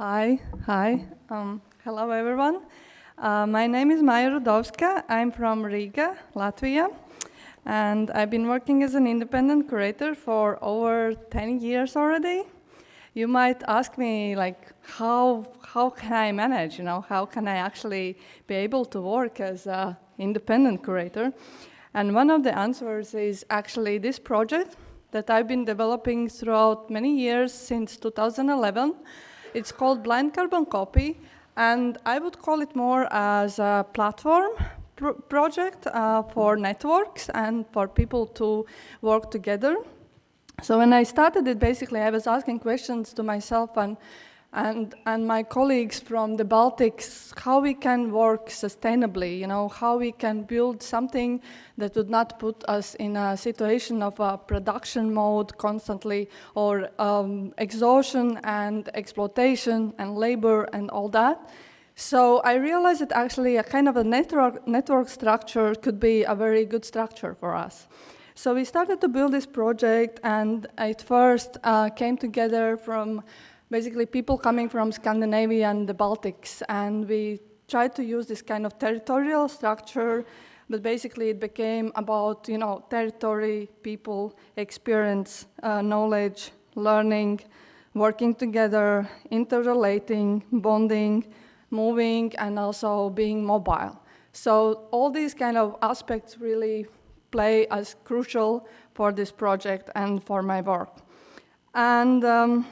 Hi, hi. Um, hello, everyone. Uh, my name is Maija Rudovska. I'm from Riga, Latvia, and I've been working as an independent curator for over 10 years already. You might ask me, like, how, how can I manage, you know, how can I actually be able to work as an independent curator? And one of the answers is actually this project that I've been developing throughout many years since 2011 it's called Blind Carbon Copy, and I would call it more as a platform pr project uh, for networks and for people to work together. So when I started it, basically, I was asking questions to myself and and, and my colleagues from the Baltics, how we can work sustainably, you know, how we can build something that would not put us in a situation of a production mode constantly or um, exhaustion and exploitation and labor and all that. So I realized that actually a kind of a network, network structure could be a very good structure for us. So we started to build this project and it first uh, came together from basically people coming from Scandinavia and the Baltics, and we tried to use this kind of territorial structure, but basically it became about, you know, territory, people, experience, uh, knowledge, learning, working together, interrelating, bonding, moving, and also being mobile. So all these kind of aspects really play as crucial for this project and for my work. And um,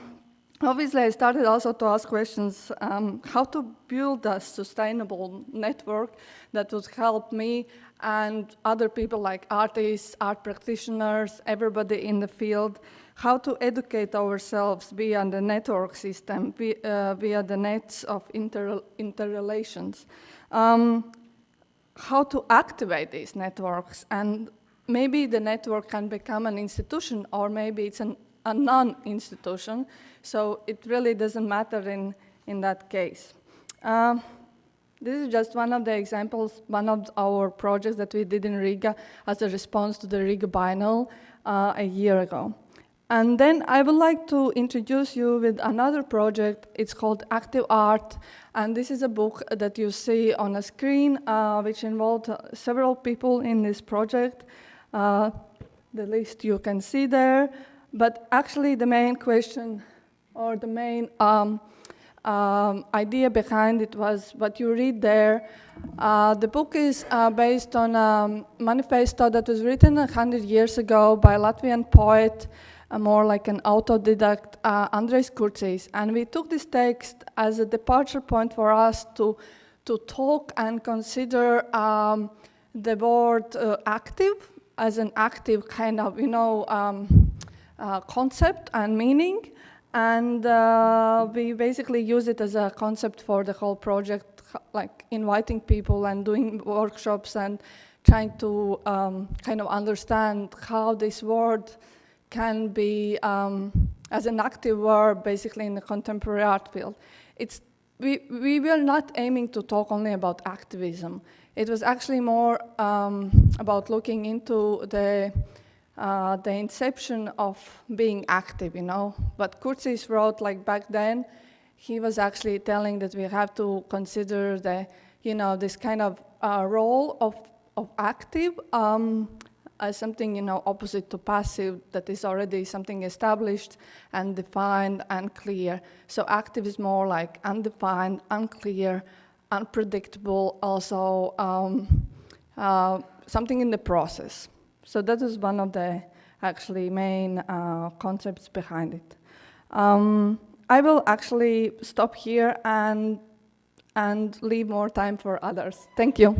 Obviously, I started also to ask questions, um, how to build a sustainable network that would help me and other people like artists, art practitioners, everybody in the field, how to educate ourselves via the network system, via, uh, via the nets of inter interrelations, um, how to activate these networks, and maybe the network can become an institution, or maybe it's an, a non-institution, so it really doesn't matter in, in that case. Um, this is just one of the examples, one of our projects that we did in Riga as a response to the Riga Biennale uh, a year ago. And then I would like to introduce you with another project. It's called Active Art, and this is a book that you see on a screen, uh, which involved several people in this project. Uh, the list you can see there, but actually the main question or the main um, um, idea behind it was what you read there. Uh, the book is uh, based on a manifesto that was written 100 years ago by a Latvian poet, uh, more like an autodidact, uh, Andrejs Kurcijs. And we took this text as a departure point for us to, to talk and consider um, the word uh, active as an active kind of, you know, um, uh, concept and meaning. And uh, we basically use it as a concept for the whole project, like inviting people and doing workshops and trying to um, kind of understand how this word can be um, as an active word basically in the contemporary art field. It's, we, we were not aiming to talk only about activism. It was actually more um, about looking into the uh, the inception of being active, you know. But Kurcijs wrote like back then, he was actually telling that we have to consider the, you know, this kind of uh, role of, of active um, as something, you know, opposite to passive that is already something established and defined and clear. So active is more like undefined, unclear, unpredictable, also um, uh, something in the process. So that is one of the actually main uh, concepts behind it. Um, I will actually stop here and, and leave more time for others. Thank you.